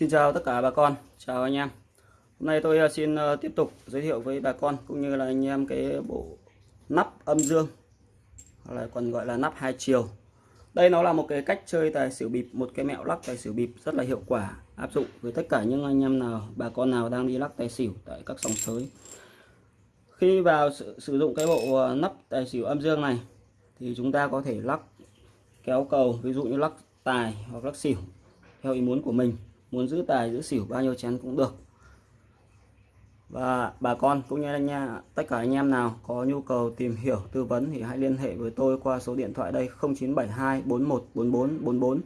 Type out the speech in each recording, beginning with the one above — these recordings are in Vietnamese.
Xin chào tất cả bà con, chào anh em. Hôm nay tôi ờ, xin ờ, tiếp tục giới thiệu với bà con cũng như là anh em cái bộ nắp âm dương hoặc là còn gọi là nắp hai chiều. Đây nó là một cái cách chơi tài xỉu bịp, một cái mẹo lắc tài xỉu bịp rất là hiệu quả áp dụng với tất cả những anh em nào, bà con nào đang đi lắc tài xỉu tại các sòng sới. Khi vào sử, sử dụng cái bộ ờ, nắp tài xỉu âm dương này thì chúng ta có thể lắc kéo cầu, ví dụ như lắc tài hoặc lắc xỉu theo ý muốn của mình muốn giữ tài, giữ xỉu, bao nhiêu chén cũng được. Và bà con cũng như anh em tất cả anh em nào có nhu cầu tìm hiểu, tư vấn thì hãy liên hệ với tôi qua số điện thoại đây 0972 41 44 44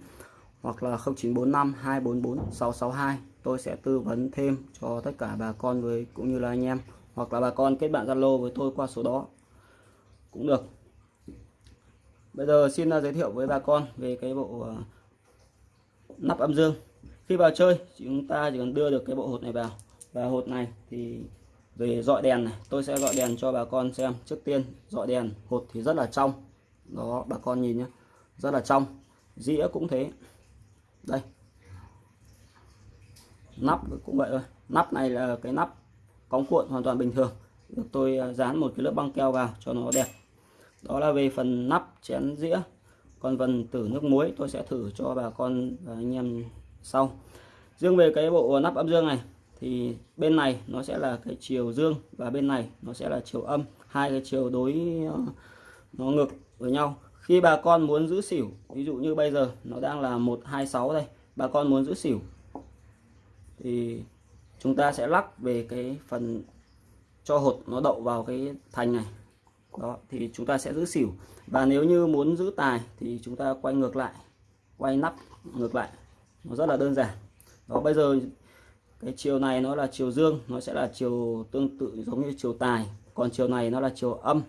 hoặc là 0945 244 662 tôi sẽ tư vấn thêm cho tất cả bà con với, cũng như là anh em, hoặc là bà con kết bạn Zalo với tôi qua số đó. Cũng được. Bây giờ xin à, giới thiệu với bà con về cái bộ à, nắp âm dương khi vào chơi, chúng ta chỉ cần đưa được cái bộ hột này vào. Và hột này thì về dọi đèn này, tôi sẽ gọi đèn cho bà con xem. Trước tiên, dọi đèn hột thì rất là trong. Đó, bà con nhìn nhé rất là trong. Dĩa cũng thế. Đây. Nắp cũng vậy thôi. Nắp này là cái nắp cóng cuộn hoàn toàn bình thường. Được, tôi à, dán một cái lớp băng keo vào cho nó đẹp. Đó là về phần nắp chén dĩa. Còn phần tử nước muối, tôi sẽ thử cho bà con và anh em sau riêng về cái bộ nắp âm dương này, thì bên này nó sẽ là cái chiều dương và bên này nó sẽ là chiều âm, hai cái chiều đối ờ, nó ngược với nhau. Khi bà con muốn giữ xỉu, ví dụ như bây giờ nó đang là 126 đây, bà con muốn giữ xỉu, thì chúng ta sẽ lắc về cái phần cho hột nó đậu vào cái thành này. Đó, thì chúng ta sẽ giữ xỉu. Và nếu như muốn giữ tài thì chúng ta quay ngược lại, quay nắp ngược lại nó rất là đơn giản. Đó, bây giờ cái chiều này nó là chiều dương, nó sẽ là chiều tương tự giống như chiều tài. Còn chiều này nó là chiều âm,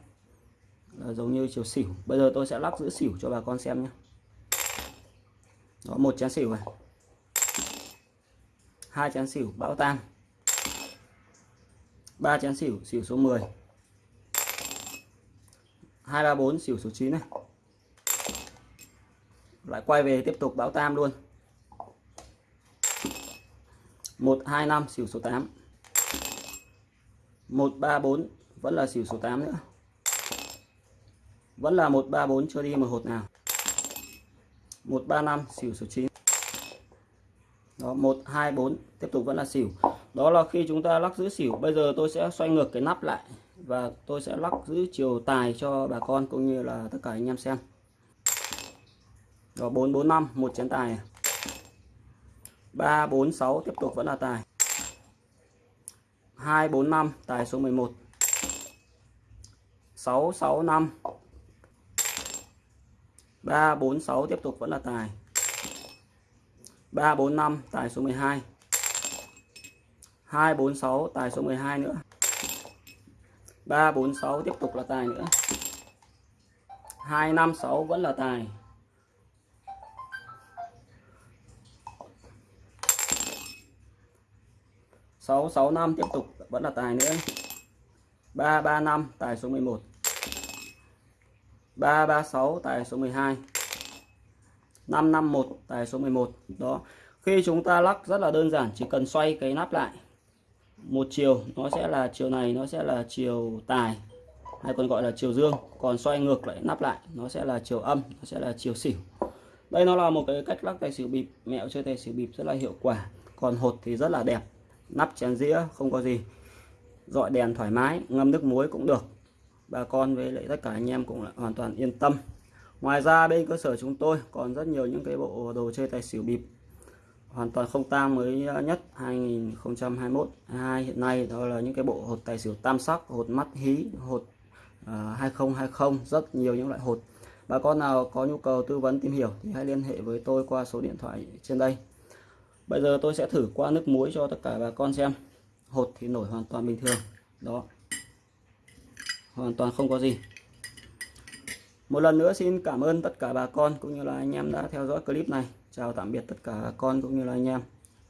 là giống như chiều xỉu. Bây giờ tôi sẽ lắc giữ xỉu cho bà con xem nhé. Đó, một chén xỉu này. Hai chén xỉu bão tan ba chén xỉu xỉu số 10 hai ba bốn, xỉu số 9 này. Lại quay về tiếp tục bão tam luôn. 125 xỉu số 8 134 vẫn là xỉu số 8 nữa. Vẫn là 134 chưa đi một hột nào. 135 xỉu số 9 đó 124 tiếp tục vẫn là xỉu. Đó là khi chúng ta lắc giữ xỉu. Bây giờ tôi sẽ xoay ngược cái nắp lại và tôi sẽ lắc giữ chiều tài cho bà con cũng như là tất cả anh em xem. Đó 445 một chén tài. 3 4 6 tiếp tục vẫn là tài. 2 4 5 tài số 11 6 6 5 3 4 6 tiếp tục vẫn là tài. 3 4 5 tài số 12 2 4 6 tài số 12 nữa. 3 4 6 tiếp tục là tài nữa. 2 5 6 vẫn là tài. 665 tiếp tục. Vẫn là tài nữa. 335 tài số 11 336 tài số 12 551 tài số 11 đó. Khi chúng ta lắc rất là đơn giản, chỉ cần xoay cái nắp lại. Một chiều, nó sẽ là chiều này, nó sẽ là chiều tài, hay còn gọi là chiều dương. Còn xoay ngược lại, nắp lại, nó sẽ là chiều âm, nó sẽ là chiều xỉu. Đây nó là một cái cách lắc tài xỉu bịp. Mẹo chơi tài xỉu bịp rất là hiệu quả. Còn hột thì rất là đẹp nắp chén dĩa không có gì. Dọi đèn thoải mái ngâm nước muối cũng được. Bà con với lại tất cả anh em cũng là hoàn toàn yên tâm. Ngoài ra bên cơ sở chúng tôi còn rất nhiều những cái bộ đồ chơi tài xỉu bịp. Hoàn toàn không tang mới nhất 2021 2 hiện nay đó là những cái bộ hột tài xỉu tam sắc hột mắt hí hột à, uh, 2020 rất nhiều những loại hột. Bà con nào có nhu cầu tư vấn tìm hiểu thì hãy liên hệ với tôi qua số điện thoại trên đây bây giờ tôi sẽ thử qua nước muối cho tất cả bà con xem. Hột thì nổi hoàn toàn bình thường. Đó. Hoàn toàn không có gì. Một lần nữa xin cảm ơn tất cả bà con cũng như là anh em đã theo dõi clip này. Chào tạm biệt tất cả bà con cũng như là anh em.